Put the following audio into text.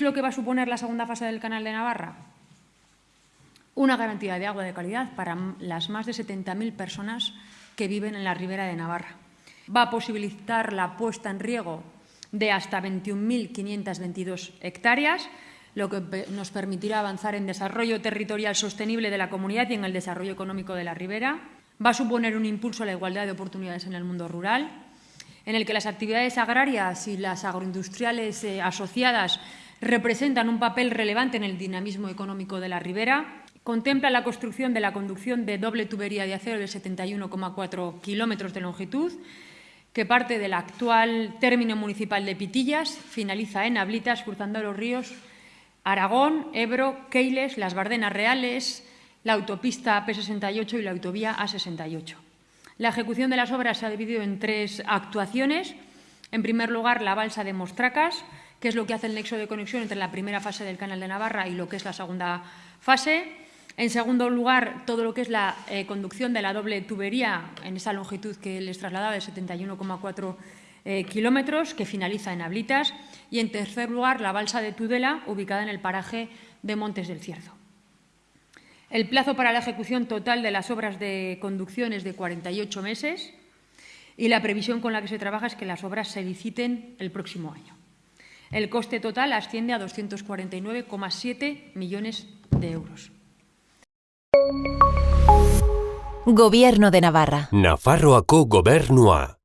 es lo que va a suponer la segunda fase del Canal de Navarra? Una garantía de agua de calidad para las más de 70.000 personas que viven en la ribera de Navarra. Va a posibilitar la puesta en riego de hasta 21.522 hectáreas, lo que nos permitirá avanzar en desarrollo territorial sostenible de la comunidad y en el desarrollo económico de la ribera. Va a suponer un impulso a la igualdad de oportunidades en el mundo rural, en el que las actividades agrarias y las agroindustriales eh, asociadas representan un papel relevante en el dinamismo económico de la ribera. Contempla la construcción de la conducción de doble tubería de acero de 71,4 kilómetros de longitud, que parte del actual término municipal de Pitillas, finaliza en Ablitas, cruzando los ríos Aragón, Ebro, Keiles, las Bardenas Reales, la autopista P68 y la autovía A68. La ejecución de las obras se ha dividido en tres actuaciones. En primer lugar, la balsa de Mostracas, que es lo que hace el nexo de conexión entre la primera fase del Canal de Navarra y lo que es la segunda fase. En segundo lugar, todo lo que es la eh, conducción de la doble tubería en esa longitud que les trasladaba de 71,4 eh, kilómetros, que finaliza en Ablitas. Y en tercer lugar, la balsa de Tudela, ubicada en el paraje de Montes del Cierzo. El plazo para la ejecución total de las obras de conducción es de 48 meses y la previsión con la que se trabaja es que las obras se liciten el próximo año. El coste total asciende a 249,7 millones de euros. Gobierno de Navarra. Nafarroako gobernua.